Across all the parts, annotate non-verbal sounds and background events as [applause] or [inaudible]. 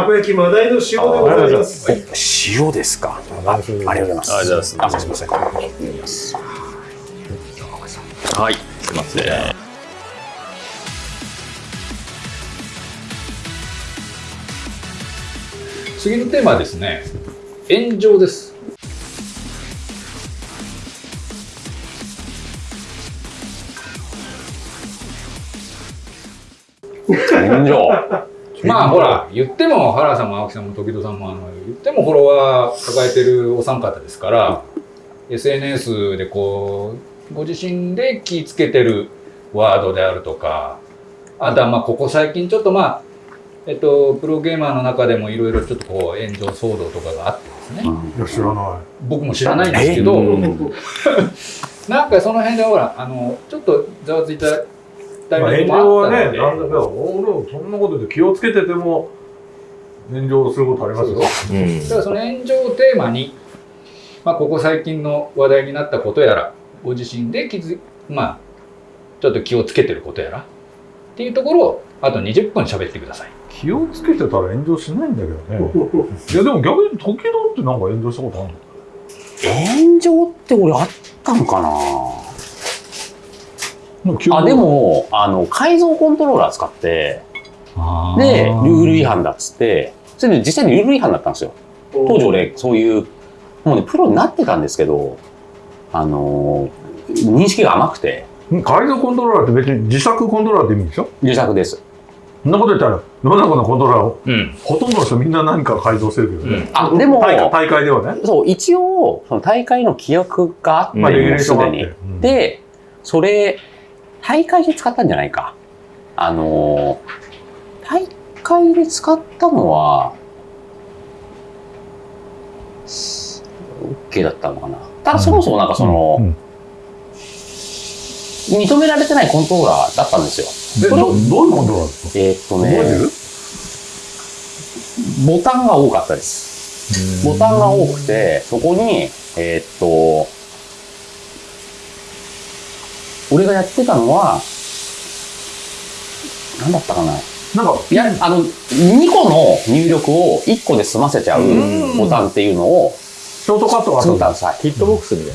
たこ焼きマダイの塩でございます。塩ですか。あありがとうございます。ありがとうございますあ、すみません。はいすいません次のテーマはですね炎上です炎上。まあほら言っても原さんも青木さんも時戸さんもあの言ってもフォロワー抱えてるお三方ですから SNS でこうご自身で気ぃつけてるワードであるとかあとはまあここ最近ちょっとまあえっとプロゲーマーの中でもいろいろちょっとこう炎上騒動とかがあってですね。いや、知らない。僕も知らないんですけど、[laughs] なんかその辺でほらあのちょっとざわついたタイまあ、ミング炎上はもあったので、ね、なんだか、俺もそんなことで気をつけてても、炎上することありますよ。うん。だからその炎上をテーマに、まあ、ここ最近の話題になったことやらご自身で気づまあちょっと気をつけてることやらっていうところをあと20分喋ってください。気をつけてたら炎上しないんだけどね。[laughs] いや、でも逆に時々ってなんか炎上したことあるの？炎上って俺あったのかな？あ、でも、あの、改造コントローラー使って、で、ルール違反だっつって、それで実際にルール違反だったんですよ。当時俺、そういう、もうね、プロになってたんですけど、あのー認識が甘くて、うん改造コントローラーって別に自作コントローラーって意味でしょ？自作です。そんなこと言ったら、世の中のコントローラーを、うんほとんどの人みんな何か改造してるけどね。うんあ、でも、大会大会ではね。そう、一応、その大会の規約があって、まあ、レギュレーションがあって。うんに。で、それ、大会で使ったんじゃないか。あのー、大会で使ったのは、OK だったのかな。ただそもそもなんかその、うん認められてないコントローラーだったんですよ。でどどういうコントローラーですか？えーっとねる、ボタンが多かったです。ボタンが多くて、そこに、えーっと、俺がやってたのは、なんだったかな。なんか、いや、あの、2個の入力を1個で済ませちゃううん。ボタンっていうのをショートカットがあったんだ作ったんです。はいヒットボックスみたいな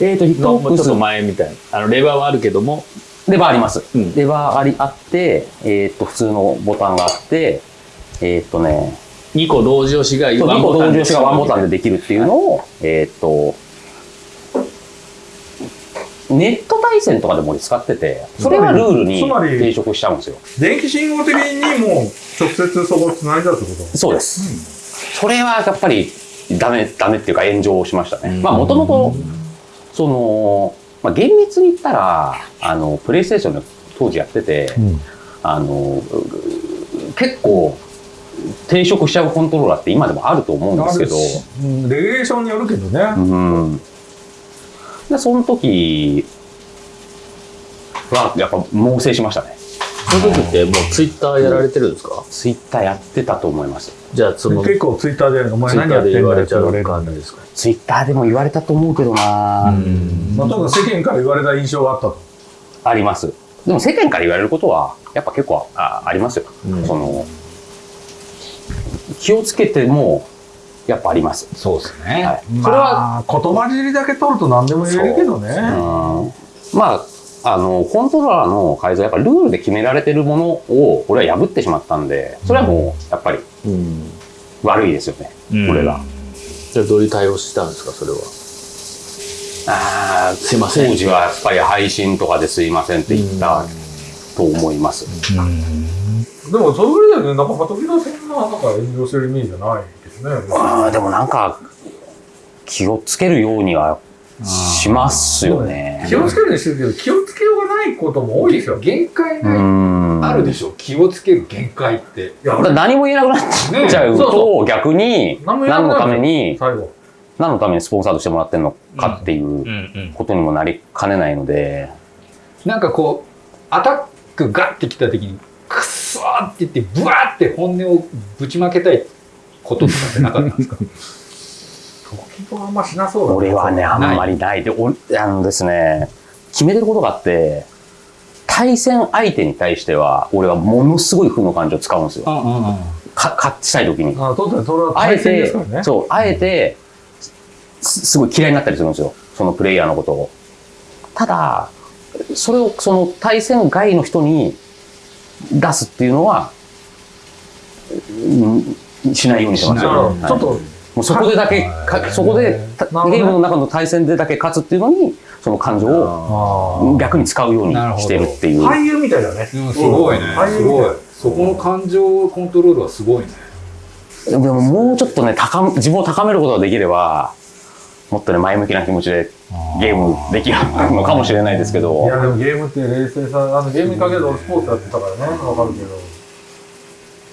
えーっと、ヒットボックス。ちょっと前みたいな。あのレバーはあるけども。レバーあります。うん。レバーありあって、えーっと、普通のボタンがあって、えーっとね、2個同時押しがそう2個同時押しがワンボタンでできるっていう。のを、えーっと、ネット対戦とかでも俺使ってて、それはルールにつまり抵触しちゃうんですよ。電気信号的にもう直接そこ繋いだってこと？そうです。それはやっぱりダメ、ダメっていうか炎上しましたね。うんまあもともと、その、まあ厳密に言ったら、あの、プレイステーションで当時やってて、うんあの、結構、抵触しちゃうコントローラーって今でもあると思うんですけど、うんレギュレーションによるけどね。うん。で、その時は、やっぱ猛省しましたね。その時ってもうツイッターやられてるんですか？ツイッターやってたと思います。じゃあその結構ツイッターで、お前ッターで何やってんだ言われちゃうよって言われる。感じですかツイッターでも言われたと思うけどな、まあ、ただ世間から言われた印象があったと。あります。でも世間から言われることは、やっぱ結構あありますよ。うんその、気をつけても、やっぱあります。そうですね、はいそれは、言葉尻だけ取ると何でも言えるけどね。うんまあ、あの、コントローラーの改造はやっぱルールで決められてるものを、俺は破ってしまったんで、それはもう、やっぱりうん悪いですよね。これが。じゃあどういう対応したんですかそれは？ああ、すいません当時はやっぱり配信とかですいませんって言ったと思います。でも、それぐらいだよね。なんか、時々そんな、なんか炎上してるイメージじゃないね。ああ、でもなんか、気をつけるようにはしますよね。気をつけるようにしてるけど、気をつけようがないことも多いですよ。限界うがん。あるでしょ気をつける限界っていや、何も言えなくなっちゃうねそうと、逆に、何のために、最後。何のためにスポンサードしてもらってるのかっていうことにもなりかねないので、なんかこうアタックガッてきた時にクッソーって言ってブワーって本音をぶちまけたいこととかってなかったんですか？時々あんましなそうだな俺はね、あんまりない。で、おあのですね、決めてることがあって、対戦相手に対しては、俺はものすごい負の感情を使うんですよ。か勝ちたい時に。あ、え対戦でてすからね。、そう、あえて、すすごい嫌いになったりするんですよ。そのプレイヤーのことを。ただ、それをその対戦外の人に出すっていうのは、うんしないようにしてますちょっと、もうそこでだけ、かそこで、ゲームの中の対戦でだけ勝つっていうのに、その感情をあ逆に使うようにしてるっていう。俳優みたいだね。うんすごいね。すごい。そこの感情コントロールはすごいね。でももうちょっとね、高め自分を高めることができれば、もっとね、前向きな気持ちでゲームできるのかもしれないですけいど、やでもゲームって冷静さ、あのゲームにかける俺スポーツやってたからね、わかるけど。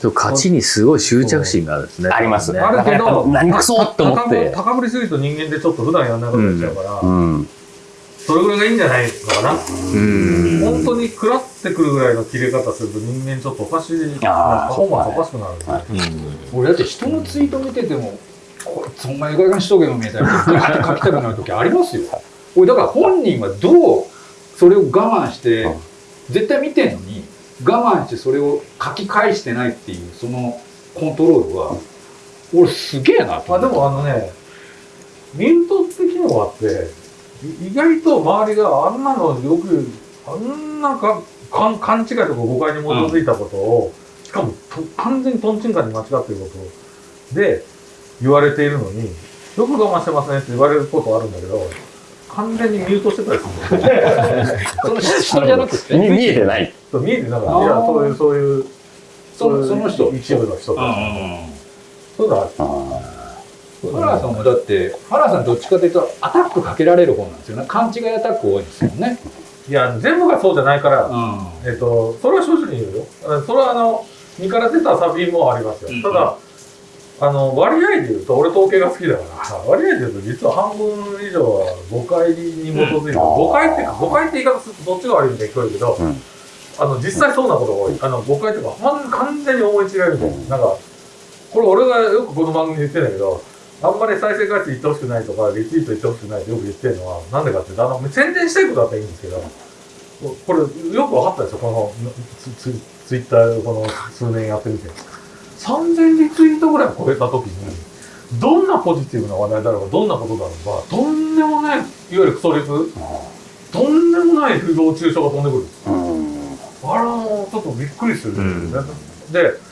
そう勝ちにすごい執着心があるんですね。ありますね。あるけど、何くそって思って。高ぶ高ぶりすぎると人間でちょっと普段やんないことになっちゃうから、うん。それぐらいがいいんじゃないのかな。うん。本当に食らってくるぐらいの切れ方すると人間ちょっとおかしい、パフォーマンスおかしくなるんで、はい俺だって人のツイート見ててもこいつお前がしとけよみたいな書きたくなる時ありますよ。俺だから本人はどうそれを我慢してうん。絶対見てんのに我慢してそれを書き返してないっていうそのコントロールは俺すげえなとまあでもあのね、ミュートって機能があって、意外と周りがあんなのよく、あんなかか勘違いとか誤解に基づいたことを、しかもと完全にトンチンカンに間違ってることで言われているのに、よく我慢してますねって言われることあるんだけど、完全にミュートしてたりするんだよね。その？人じゃなくて見見えてない。見えてなかった。いや、そういう、そういう、そのそういうその人一部の人とか、うんそういうのある。あファラーさんもだってファラーさんどっちかというとアタックかけられる方なんですよね勘違いアタック多いですよねいや、全部がそうじゃないから、うんえっと、それは正直に言うよ。あそれはあの、身から出たサビもありますよ。うんただ、あの、割合で言うと、俺統計が好きだから、割合で言うと、実は半分以上は誤解に基づいて誤解っていうか、誤解って言い方するとどっちが悪いみたいに聞こえるけど、うんあの、実際そうなことが多い。あの、誤解っていうか、ほん完全に思い違いみたいな。なんか、これ俺がよくこの番組で言ってんだけど、あんまり再生回数言ってほしくないとか、リツイート言ってほしくないってよく言ってるのは、なんでかっていうと、あの、宣伝したいことだったらいいんですけど、これ、よく分かったですよ、このツツツイッターこの数年やってみて。3000リツイートぐらい超えたときに、どんなポジティブな話題だろうが、どんなことだろうが、とんでもない、いわゆるクソリツ、とんでもない不動中傷が飛んでくる。あれはもうちょっとびっくりするんですよね。うで、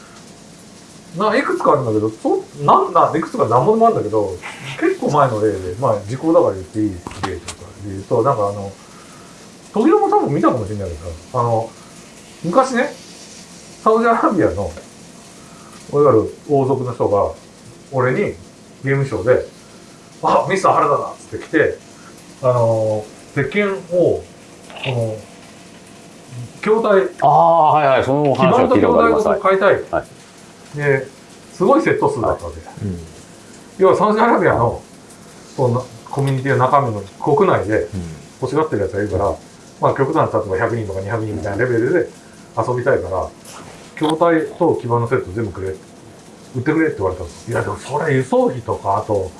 ないくつかあるんだけど、そなんないくつか何もでもあるんだけど、結構前の例で、まあ時効だから言っていい例とかで言うと、なんかあの、時々も多分見たかもしれないけどさ、あの、昔ね、サウジアラビアの、いわゆる王族の人が、俺にゲームショーで、あ、ミスター原田だっつって来て、あの、鉄拳を、この、筐体、ああ、はいはい、その基盤と。筐体ごと買いたい。はで、すごいセット数だったわけ。うん要はサウジアラビアの、そのコミュニティの中身の国内で欲しがってるやつがいるから、まあ極端な例えば100人とか200人みたいなレベルで遊びたいから、筐体と基盤のセット全部くれ。売ってくれって言われたんですいやでもそれ輸送費とか、あと、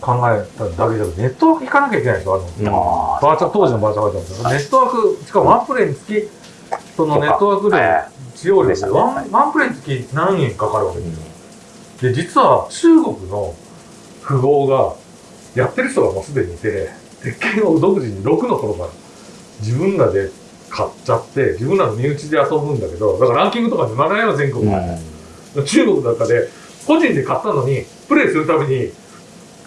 考えただけじゃなくてネットワーク引かなきゃいけないんですよ。あの、あバーチャ当時のバーチャルバージョンですよネットワーク、しかもワンプレイにつき、そのネットワーク量、え使用量でワンワンプレイにつき何円かかるわけですよ。で、実は中国の富豪がやってる人がもうすでにいて、鉄拳を独自に6の頃から自分らで買っちゃって、自分らの身内で遊ぶんだけど、だからランキングとかにならないよ、全国。中国の中で、個人で買ったのに、プレイするために、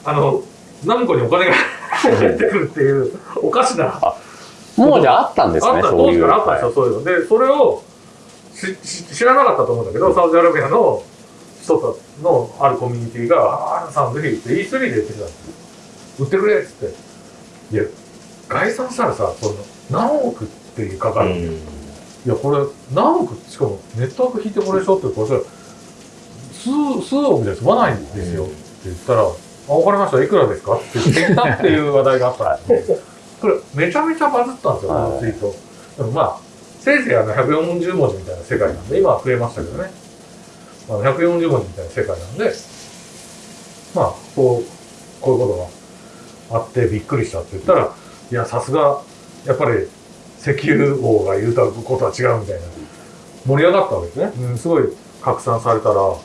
あの、何個にお金が入ってくるっていう、おかしな。あもうじゃああったんですね、あった。当時からあったんですよ、そういうの。で、それを知らなかったと思うんだけど、サウジアラビアの人たのあるコミュニティが、ああ、さんぜひって E3 で言ってきたんですよ。売ってくれっつって。いや、概算したらさ、その何億っていうかかる。いや、これ何億、しかもネットワーク引いてこれでしょって、これ数、数億で済まないんですよって言ったら、あ、わかりました、いくらですか？って言ってきたっていう話題があったんですよ。[laughs] これめちゃめちゃバズったんですよ、このツイート。でもまあ、せいぜいあの140文字みたいな世界なんで、今は増えましたけどね。あの140文字みたいな世界なんで、まあ、こう、こういうことがあってびっくりしたって言ったら、いや、さすが、やっぱり石油王が言うたことは違うみたいな、盛り上がったわけですね。うん、すごい、拡散されたら、こ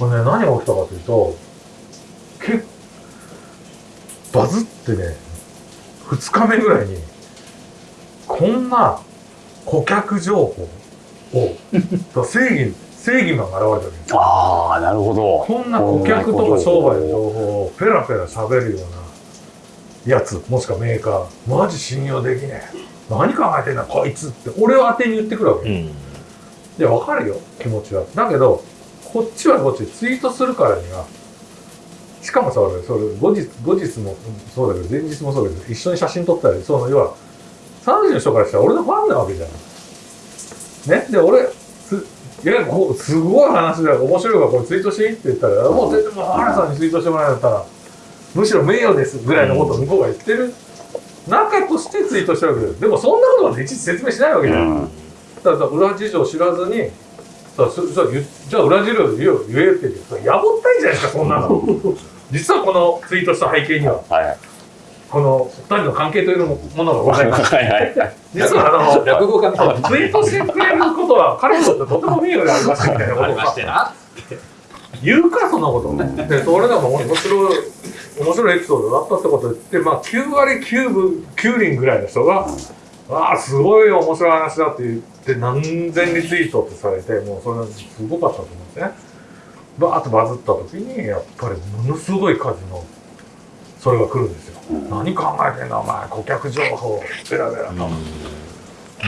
れね、何が起きたかというと、結バズってね、2日目ぐらいに、こんな顧客情報を、[laughs] 正義、正義マンが現れたわけですよ。ああ、なるほど。こんな顧客とか商売の情報をペラペラ喋るようなやつ、もしくはメーカー、マジ信用できねえ。何考えてんだこいつって、俺を当てに言ってくるわけ。いや、わかるよ、気持ちは。だけど、こっちはこっちでツイートするからには、しかもさ、俺、それ、後日、後日もそうだけど、前日もそうだけど、一緒に写真撮ったり、その、要は、3時の人からしたら俺のファンなわけじゃん。ねで、俺、す、いや、こう、すごい話だよ。面白いからこれツイートしていいって言ったら、もう全然もう、原さんにツイートしてもらえたら、むしろ名誉ですぐらいのことを向こうが言ってる中としてツイートしてるわけです。でもそんなことまでいちいち説明しないわけじゃん。うん。だから裏事情知らずに、さそそ言じゃあ裏事情言えよ言えって言って、やぼったいじゃないですか、そんなの。[laughs] 実はこのツイートした背景には、はい。この二人の関係というものがございます。[laughs] はい。実はあの、[laughs] 落語家みたいな。ツイートしてくれることは彼にとってとても名誉でありましたみたいなことをな。言うか、そんなことね。で、それでも面白い、面白いエピソードだったってことを言って、まあ、9割9分、9厘ぐらいの人が、ああ、すごい面白い話だって言って、何千リツイートってされて、もうそれはすごかったと思うんですね。バーッとバズった時に、やっぱりものすごい数の、それが来るんですよ。何考えてんだ、お前、顧客情報、ベラベラと。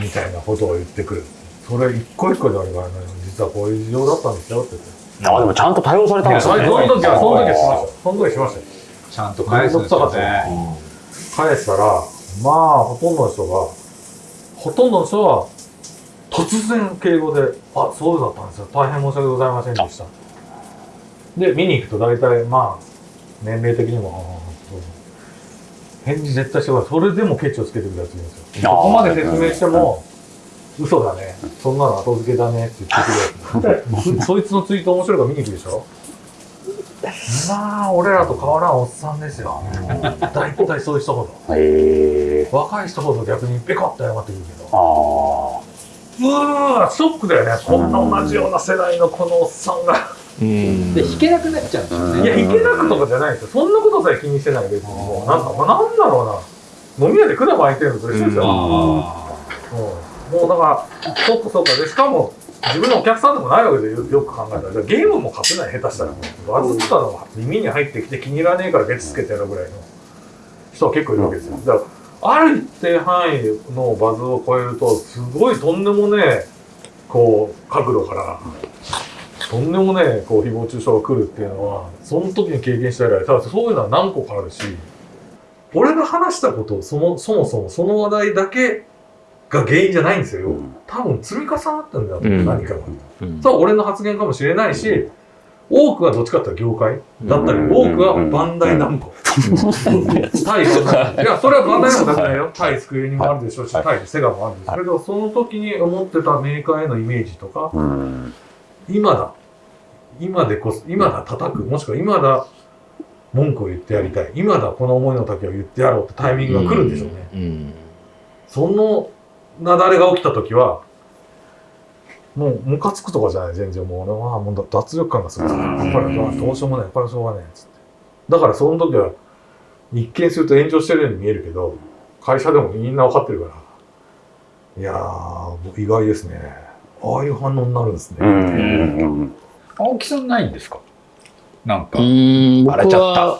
みたいなことを言ってくる。それ一個一個であれば、ね、実はこういう事情だったんですよって言って。あ、でもちゃんと対応されたんですね。の時は、その時はしました。その時はしましたよ。ちゃんと返すんですよね。返したら、まあ、ほとんどの人が、ほとんどの人は、突然敬語で、あ、そうだったんですよ。大変申し訳ございませんでした。で、見に行くと大体、まあ、年齢的にも、ああそう返事絶対してください。それでもケチをつけてくるやついるんですよ。あーそこまで説明しても、嘘だね。そんなの後付けだねって言ってくるやつ。[laughs] そいつのツイート面白いから見に行くでしょ？まあ、俺らと変わらんおっさんですよ。大体そういう人ほど。へえ。若い人ほど逆にペコッと謝ってくるけど。あうわーショックだよね。こんな同じような世代のこのおっさんが。うんで、弾けなくなっちゃうんですようんね。いや、いけなくとかじゃないですよ。そんなことさえ気にしてない別に。もうなんか、まあ、なんだろうな。飲み屋で管巻いてるのと一緒ですよ。あうんもうだから、そっかそっか。で、しかも、自分のお客さんでもないわけでよよく考えたら、ゲームも勝てない、下手したら。バズったのが耳に入ってきて気に入らねえからケツつけてやるぐらいの人は結構いるわけですよ。だから、ある一定範囲のバズを超えると、すごいとんでもねえ、こう、角度から、とんでもねえ、こう、誹謗中傷が来るっていうのは、その時に経験した以来、ただそういうのは何個かあるし、俺が話したことをそもそもその話題だけが原因じゃないんですよ。うん。多分積み重なってんだよ、うん。何かが。うん。それは俺の発言かもしれないし、多くはどっちかっていうと業界だったり、うん。多くはバンダイナムコ。対バンダイいや、それはバンダイナムコだけないよ。対スクエニもあるでしょうし、はい対セガもあるん。ですけど、その時に思ってたメーカーへのイメージとか、うん。今だ。今でこそ、今だ叩く。もしくは今だ文句を言ってやりたい。今だこの思いの丈を言ってやろうってタイミングが来るん。でしょうね。うん。その雪崩が起きた時は、もうムカつくとかじゃない、全然もう俺はもう脱力感がする。やっぱりどうしようもない、やっぱりしょうがないっ、つって。だからその時は、一見すると炎上してるように見えるけど、会社でもみんな分かってるから、いやー、意外ですね。ああいう反応になるんですね。うんうん青木さんないんですかなんかう。ん僕荒れちゃっ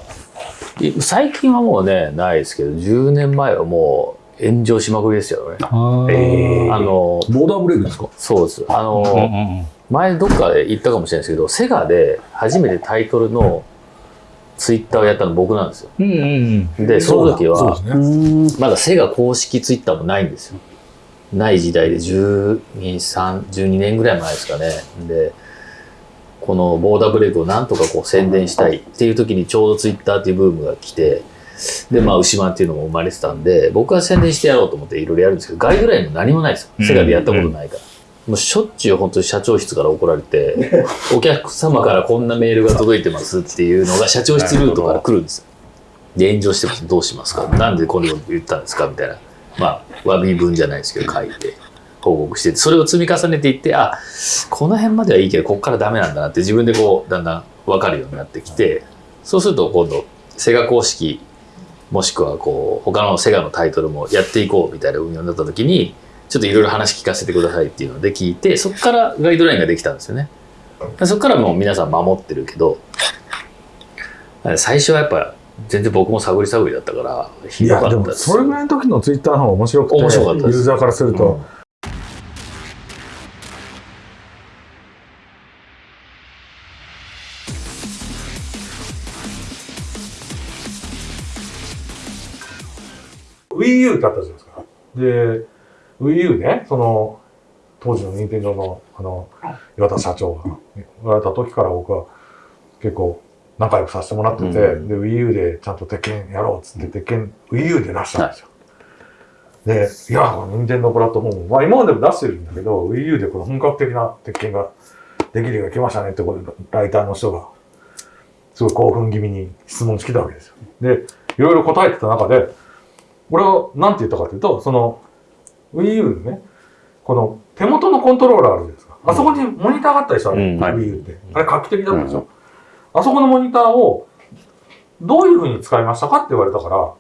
た最近はもうねないですけど10年前はもう炎上しまくりですよねえーあのボーダーブレイクですか？そうですあの、うんうん前どっかで言ったかもしれないですけどセガで初めてタイトルのツイッターをやったの僕なんですようんうんうんでその時はね。うん。まだセガ公式ツイッターもないんですよ。ない時代で12、3 12年ぐらい前ですかね。で、このボーダーブレイクをなんとかこう宣伝したいっていう時にちょうどツイッターっていうブームが来て、で、まあ、牛マンっていうのも生まれてたんで、僕は宣伝してやろうと思っていろいろやるんですけど、ガイドラインも何もないですよ。セガでやったことないから。もうしょっちゅう本当に社長室から怒られて、[laughs] お客様からこんなメールが届いてますっていうのが社長室ルートから来るんですよ。で、炎上してますどうしますか？なんでこんなこと言ったんですか？みたいな。まあ、詫び文じゃないですけど書いて。報告してて、それを積み重ねていって、あ、この辺まではいいけど、ここからダメなんだなって自分でこう、だんだん分かるようになってきて、そうすると今度、セガ公式、もしくはこう、他のセガのタイトルもやっていこうみたいな運用になった時に、ちょっといろいろ話聞かせてくださいっていうので聞いて、そこからガイドラインができたんですよね。そこからもう皆さん守ってるけど、最初はやっぱ全然僕も探り探りだったから、ひどかったです。それぐらいの時のツイッターの方が面白くて、面白かったユーザーからすると、Wii U ってあったじゃないですか。で、Wii U ね、その、当時の任天堂の、あの、岩田社長が言われた時から僕は結構仲良くさせてもらってて、うんで、Wii U でちゃんと鉄拳やろうっつって、鉄拳 Wii U で出したんですよ。で、いや、この任天堂プラットフォーム、まあ今までも出してるんだけど、Wii U でこの本格的な鉄拳ができるように来ましたねってことで、ライターの人が、すごい興奮気味に質問してきたわけですよ。で、いろいろ答えてた中で、俺は何て言ったかというと、その Wii U のね、この手元のコントローラーあるじゃないですか。あそこにモニターがあったでしょ、あれ、うんはい Wii U って。あれ画期的だったでしょ。あそこのモニターをどういう風に使いましたかって言われたから、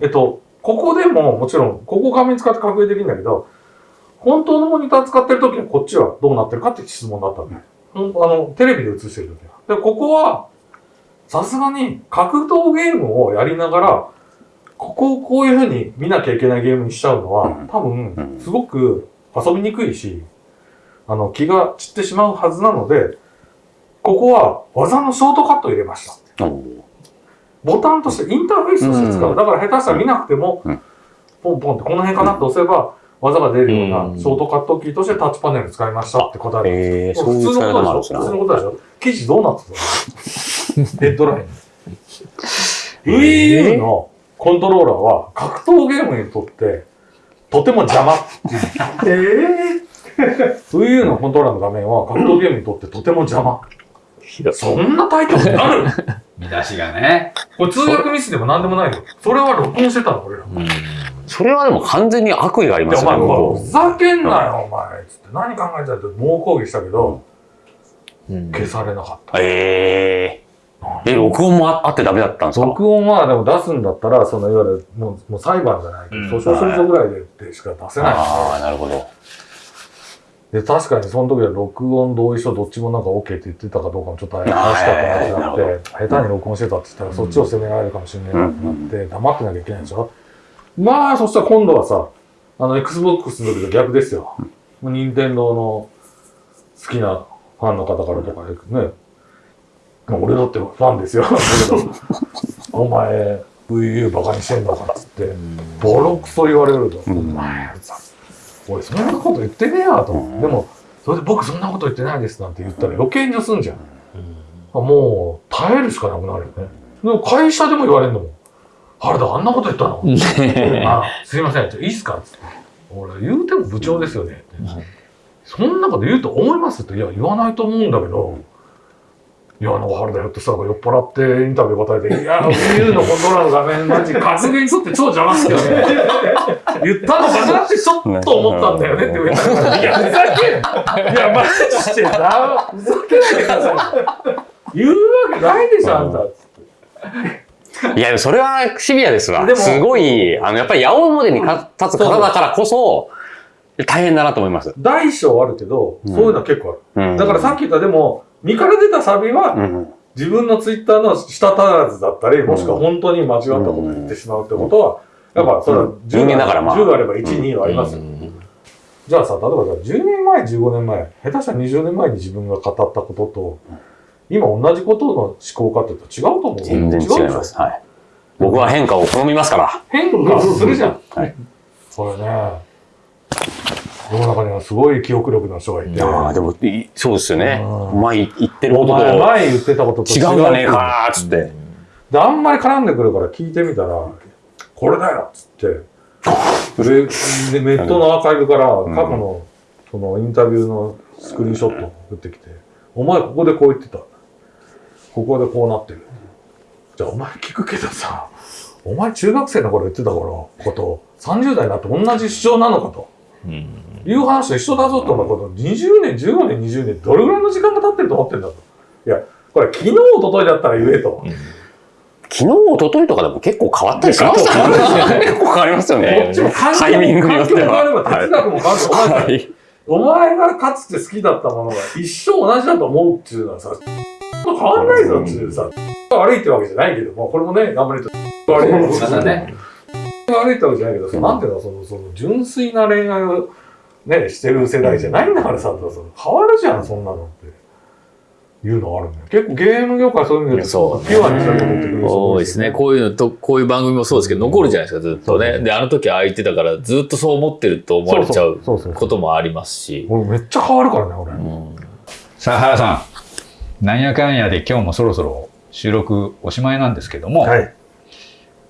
えっと、ここでももちろん、ここ画面使って確認できるんだけど、本当のモニター使ってる時はこっちはどうなってるかって質問だったんだよ。ほんあの、テレビで映してる時は。で、ここは、さすがに格闘ゲームをやりながら、ここをこういう風に見なきゃいけないゲームにしちゃうのは、うん。多う分、ん。すごく遊びにくいし、あの、気が散ってしまうはずなので、ここは技のショートカットを入れました。ボタンとして、インターフェースとして使う。うん。だから下手したら見なくてもうん、ポンポンってこの辺かなって押せば、技が出るよううなん。ショートカットキーとしてタッチパネル使いましたって答える。えー、普通のことでしょ。普通のね。ことでしょ。記事どうなってたの？[laughs] ヘッドライン。Wii U のコントローラーは格闘ゲームにとってとても邪魔。ええ Wii U のコントローラーの画面は格闘ゲームにとってとても邪魔。そんなタイトルになる見出しがね。これ通訳ミスでも何でもないよ。それは録音してたの、俺ら。うんそれはでも完全に悪意がありますよね、お前、こふざけんなよ、お前。つって、何考えてたって猛抗議したけど、うん消されなかった。う。えー。え、録音もああってダメだったんですか？録音はでも出すんだったら、そのいわゆるもうもう裁判じゃないけど、うん訴訟するぞぐらいででしか出せない。ああ、なるほど。で、確かにその時は録音、同意書、どっちもなんか OK って言ってたかどうかもちょっと怪しかったなってなって、下手に録音してたって言ったら、そっちを責められるかもしれないなってなって、黙ってなきゃいけないでしょ？まあ、そしたら今度はさ、あの、Xbox の時と逆ですよ。任天堂の好きなファンの方からとかね、まあ俺だってファンですよ。お前、VU バカにしてんのかっつって、ボロクソ言われると、うんお前さ、俺そんなこと言ってねえやとでも、それで僕そんなこと言ってないですなんて言ったら余計にすんじゃん。もう、耐えるしかなくなるよね。でも会社でも言われるのもん。原田あんなこと言ったの？[laughs] あ、すいません、いいっすかつって。俺、言うても部長ですよね。そんなこと言うと思いますって。いや、言わないと思うんだけど、いや、なんか原田ひょっとしたら酔っ払ってインタビュー答えて、[laughs] いや、Wii U のコントローラーの画面、マジ格言にとって超邪魔っすよね。言ったのかなってちょっと思ったんだよねって言われたから、いや、ふざけんいや、マジでな、ふざけないでください。言うわけないでしょ、あんた。いや、それはシビアですわすごい、あの、やっぱり八百物にか立つ方だからこそ、大変だなと思います。大小あるけど、そういうのは結構ある。うんだからさっき言ったでも、身から出たサビは、うん。自分のツイッターの舌足らずだったり、もしくは本当に間違ったことを言ってしまうってことは、やっぱそれはうん人間だからまあ10あれば1、2はありますよ。うんじゃあさ、例えばさ、10年前、15年前、下手したら20年前に自分が語ったことと、今同じことの思考かって言ったら違うと思う。全然違います。はい。僕は変化を好みますから。変化するじゃん。はい。これね、世の中にはすごい記憶力の人がいて、いやーでも、いそうですよね。うん前言ってるおことと前前言ってたことと違うんじゃねえかーっつって。で、あんまり絡んでくるから聞いてみたら、これだよっつって、で、でネットのアーカイブからん過去の、そのインタビューのスクリーンショットを送ってきて、お前ここでこう言ってた。ここでこうなってる。じゃあお前聞くけどさ、お前中学生の頃言ってた頃こと、30代になって同じ主張なのかと。うんいう話と一緒だぞと、この20年、15年、20年、どれぐらいの時間が経ってると思ってんだと。いや、これ昨日、一昨日だったら言えと。昨日、一昨日とかでも結構変わったりしますからね。結構変わりますよこねっちも。環境タイミングによって環境も変わればは。哲学も変わる。お前はい。お前がかつて好きだったものが一生同じだと思うっていうのはさ、変わんないぞっていうさ、悪いってわけじゃないけども、これもね、頑張りと悪いってわけじゃないけどさ、なんていうの、その、その、純粋な恋愛をね、してる世代じゃないんだからさ、変わるじゃん、そんなのって。いうのあるんだよ。結構ゲーム業界そういう意味で、そうピュアにそういうってくる人多いですね。こういうのと、こういう番組もそうですけど、残るじゃないですか、ずっとね。で、あの時ああ言ってたから、ずっとそう思ってると思われちゃうそうそうそうこともありますし。俺めっちゃ変わるからね、俺。うんさあ、原さん。なんやかんやで今日もそろそろ収録おしまいなんですけども、はい。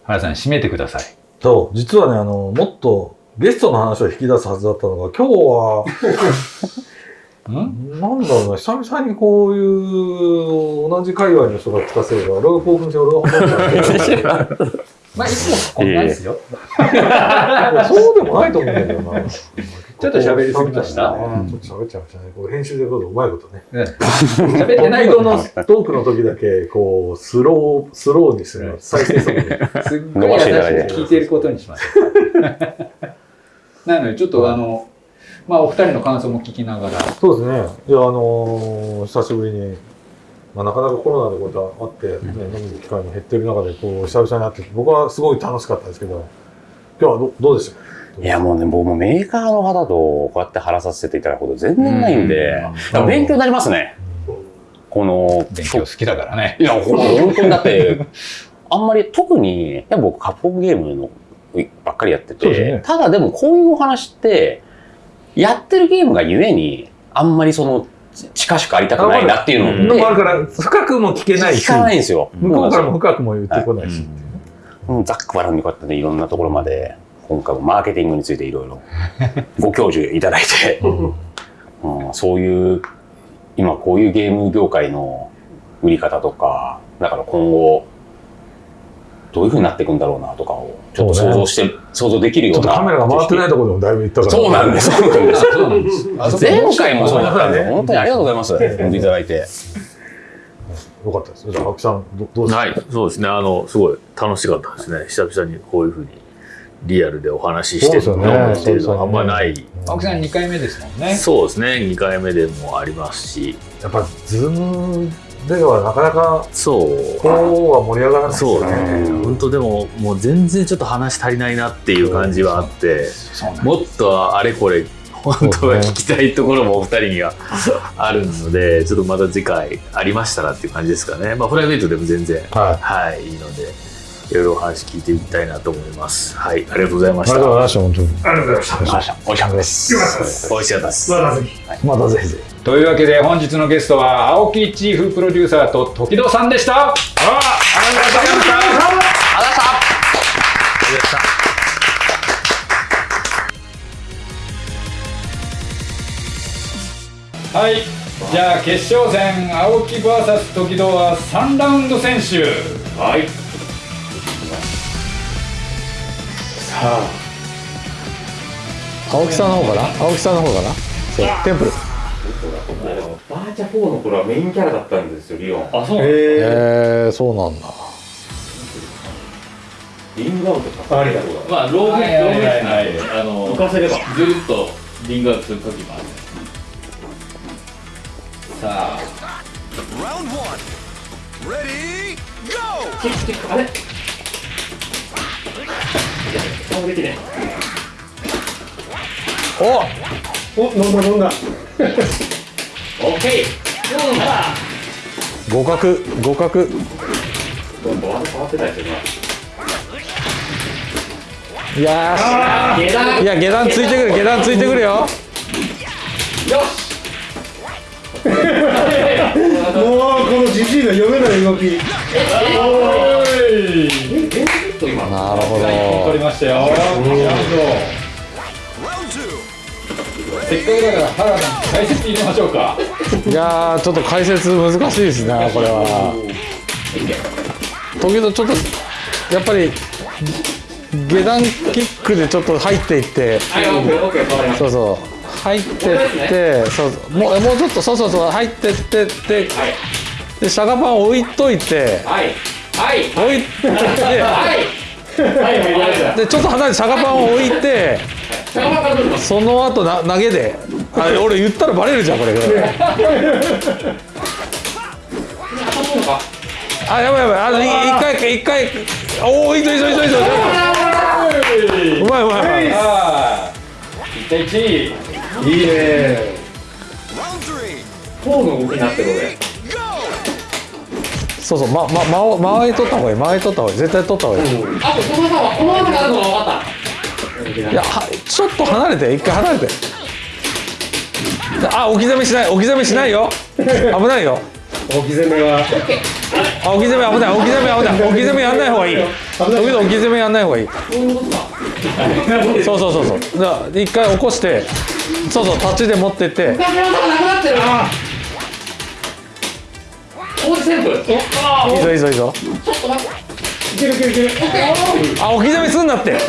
原さん締めてください。そう、実はね、あの、もっとゲストの話を引き出すはずだったのが、今日は、[laughs] ん？なんだろうな、久々にこういう同じ界隈の人が聞かせれば、俺が興奮して俺が思ったんだ [laughs] まあ、いつもこんなんですよ。そうでもないと思うんだけどな。ちょっと喋りすぎました？ちょっと喋っちゃいましたね。こう編集でどうぞうまいことね。喋ってないことの [laughs] トークの時だけ、こう、スロー、スローにする。再生速度。すっごい優しく聞いてることにします。なので、ちょっとあの、まあ、お二人の感想も聞きながら、そうですね。いや、あのー久しぶりに、まあ、なかなかコロナでことあって、ね、飲む機会も減ってる中で、こう、久々に会って、僕はすごい楽しかったですけど、今日はどどうでした？いやもうね、僕もメーカーの方とこうやって話させていただくこと全然ないんで、うん勉強になりますね。この、勉強好きだからね。いや、ほん本当にだって、あんまり特に、やっぱ僕カプコンゲームのばっかりやってて、ね。ただでもこういうお話って、やってるゲームがゆえに、あんまりその、近しくありたくないなっていうのでもあるで、から、深くも聞けないし、聞かないんですよ。向こうからも深くも言ってこないし。うん。ざっくばらんにこうやってね、いろんなところまで、今回もマーケティングについていろいろ [laughs] ご教授いただいて、[laughs] うん、そういう、今こういうゲーム業界の売り方とか、だから今後、どういう風になっていくんだろうなとかを、ちょっと想像して、想像できるような。ちょっとカメラが回ってないところでもだいぶ言ったから。そうなんです。そうなんです。そうなんです。前回もそうだったんで、本当にありがとうございます。呼んでいただいて。よかったです。じゃあ、青木さん、どどうですか？はい、そうですね。あの、すごい楽しかったですね。久々にこういうふうにリアルでお話ししてるのっていうのはあんまない。青木さん2回目ですもんね。そうですね。2回目でもありますし、やっぱ、ズームではなかなか、そう。こうは盛り上がらないですそう。ね。本当でも、もう全然ちょっと話足りないなっていう感じはあって、もっとあれこれ、本当は聞きたいところもお二人には [laughs] あるので、ちょっとまた次回ありましたらっていう感じですかね。まあ、プライベートでも全然、はい。はい、いいので、いろいろお話聞いていきたいなと思います。はい、ありがとうございました。ありがとうございました、本当に。ありがとうございました。美味しかったです。美味しかったです。またぜひ。またぜひぜひ。というわけで本日のゲストは青木チーフプロデューサーと時戸さんでした。あありがとうございました。はい。じゃあ決勝戦青木 VS 時戸は3ラウンド先取。はい。青木さんの方かな？青木さんの方かな？そう、テンプル。バーチャ4の頃はメインキャラだったんですよ、リオン。あ、そうへえー、そうなんだ。リングアウト関わりだ。まあ、ローグ、ロはいはいはいーグですね。あの、浮かせれば。ずるっとリングアウトするときもある。さあ、Round one. Ready, go! キックキック、あれ？顔できねおお、飲んだ飲んだ。オッケーうんだ互角、互角。どんどん変わってたですよ、いや今。下段、いや、下段ついてくる、下段ついてくるよ。よし [laughs] もうこのじじいの読めない動き [laughs] しと今。なるほど。取りましたよ。なるほど Round two. せっかくだから原田解説入れましょうか。いやー、ちょっと解説難しいですね、これは。時々ちょっと、やっぱり、下段キックでちょっと入っていってはい、そうそう入ってってそうそうもうもうちょっとそうそうそう入ってってってた。はい。でシャガパン置いといてはい。はい。置い。てはい。でちょっと離れてシャガパンを置いてその後な投げで。あれ俺言ったらバレるじゃんこれ。あやばいやばい。あのい一回一回。おおいいぞいいぞいいぞいいぞ。うまいうまいうまい。ああ。1対1。いいね.フォーの動きになってる俺。そうそうまま間を間合い取った方がいい間合い取った方がいい絶対取った方がいい。あと、この技は、この技があるのが分かった？いやはちょっと離れて一回離れて。あ置き攻めしない置き攻めしないよ。危ないよ。置き攻めは。あ置き攻め危ない置き攻め危ない。置き攻めやんない方がいい。時々置き攻めやんない方がいい。そうそうそうそう。じゃあ一回起こしてそうそう立ちで持ってっておいいぞいいぞいいぞ。ちょっと待って。いけるいけるいけるあ置き止めすんなって。そ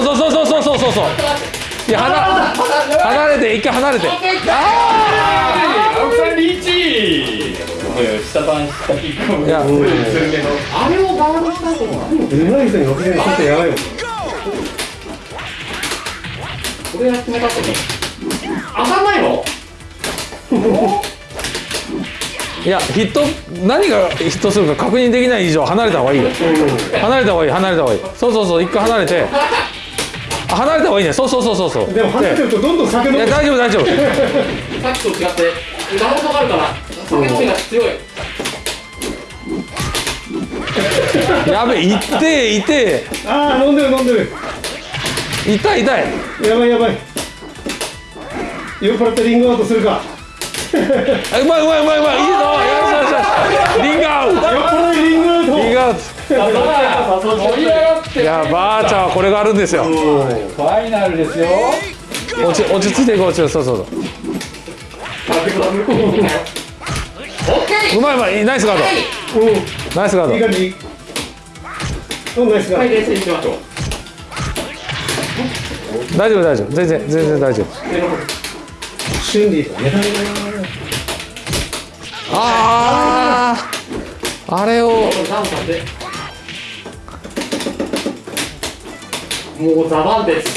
うそうそうそうそうそうそう。いや離離れて一回離れて。ああー下パ下キッあう偉い人に置きばこれやってなったね。当たんないの？いやヒット何がヒットするか確認できない以上離れた方がいいよ。離れた方がいい離れた方がいい。そうそうそう一回離れて。あ離れた方がいいね。そうそうそうそうそう。でも離れてるとどんどん酒飲む。いや大丈夫大丈夫。さっきと違って。ダウントがあるから。酒飲みが強い。やべいっていてああ飲んでる飲んでる。痛い痛い。やばいやばい。酔っ払ってリングアウトするか。あ [laughs] うまいうまいうまいうまい。いいぞ。よしよしよし。リングアウト。リングアウト。リングアウト盛り上がってい。やばーちゃんはこれがあるんですよファイナルですよ落ち落ち着い。てい。こう落ちそうそうそううまい。うまい。ナイスガードナイスガーい。い。感じうんナイスガーはい。冷静にい。きましょうド大丈夫大丈夫全然全然大丈夫あああれを。もうザバンです。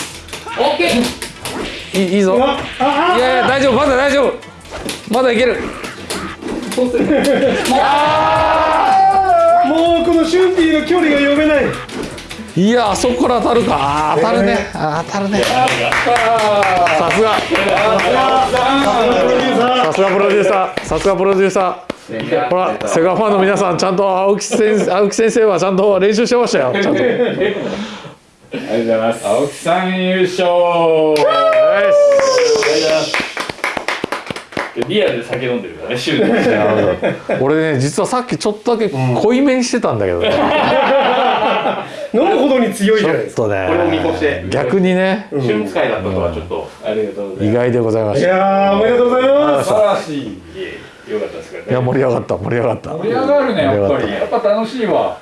オッケー。いいいいぞ。ああいやいや大丈夫まだ大丈夫。まだいける。そうするあもうこの瞬利の距離が読めないいやあそこから当たるか。当たるね。あー当たるね。さすが。さすがプロデューサー。さすがプロデューサー。ほらセガファンの皆さんちゃんと青木先生青木先生はちゃんと練習してましたよ。ちゃんと。青木さん優勝。リアルで酒飲んでるからねシュート俺ね実はさっきちょっとだけ濃いめにしてたんだけどね、[laughs] 飲むほどに強いじちょゃないですか。っとね。これを見越して逆にね。瞬使いだったとはちょっとありがとうござい意外でございまいしたやーおめでとうございます。素晴らしい。よかったですけどね。いや盛り上がった盛り上がった。盛り上がるねやっぱり。やっぱ楽しいわ